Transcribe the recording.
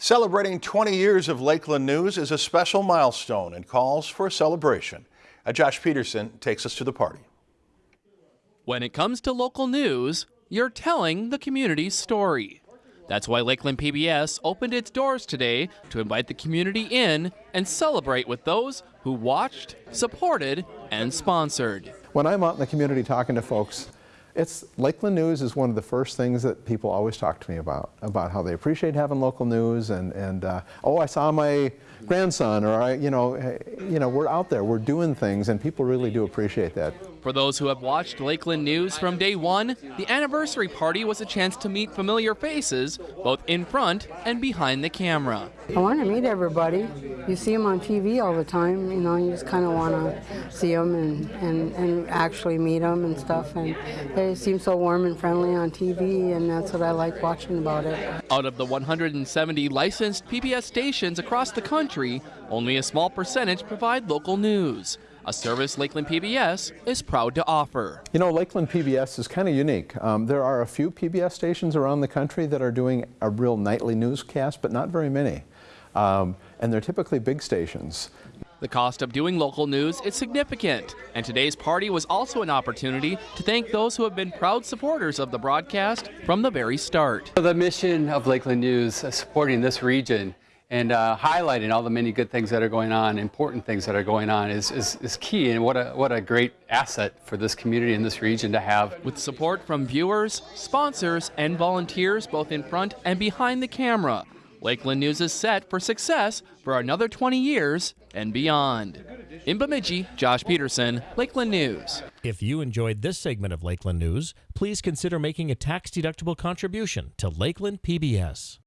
Celebrating 20 years of Lakeland News is a special milestone and calls for a celebration. Uh, Josh Peterson takes us to the party. When it comes to local news, you're telling the community's story. That's why Lakeland PBS opened its doors today to invite the community in and celebrate with those who watched, supported, and sponsored. When I'm out in the community talking to folks, it's Lakeland News is one of the first things that people always talk to me about, about how they appreciate having local news and, and uh, oh, I saw my grandson or I, you know, you know, we're out there, we're doing things and people really do appreciate that. For those who have watched Lakeland News from day one, the anniversary party was a chance to meet familiar faces, both in front and behind the camera. I want to meet everybody. You see them on TV all the time, you know, you just kind of want to see them and, and, and actually meet them and stuff. And they seem so warm and friendly on TV, and that's what I like watching about it. Out of the 170 licensed PBS stations across the country, only a small percentage provide local news a service Lakeland PBS is proud to offer. You know, Lakeland PBS is kind of unique. Um, there are a few PBS stations around the country that are doing a real nightly newscast, but not very many. Um, and they're typically big stations. The cost of doing local news is significant, and today's party was also an opportunity to thank those who have been proud supporters of the broadcast from the very start. The mission of Lakeland News, uh, supporting this region, and uh, highlighting all the many good things that are going on, important things that are going on is, is, is, key and what a, what a great asset for this community and this region to have. With support from viewers, sponsors, and volunteers both in front and behind the camera, Lakeland News is set for success for another 20 years and beyond. In Bemidji, Josh Peterson, Lakeland News. If you enjoyed this segment of Lakeland News, please consider making a tax-deductible contribution to Lakeland PBS.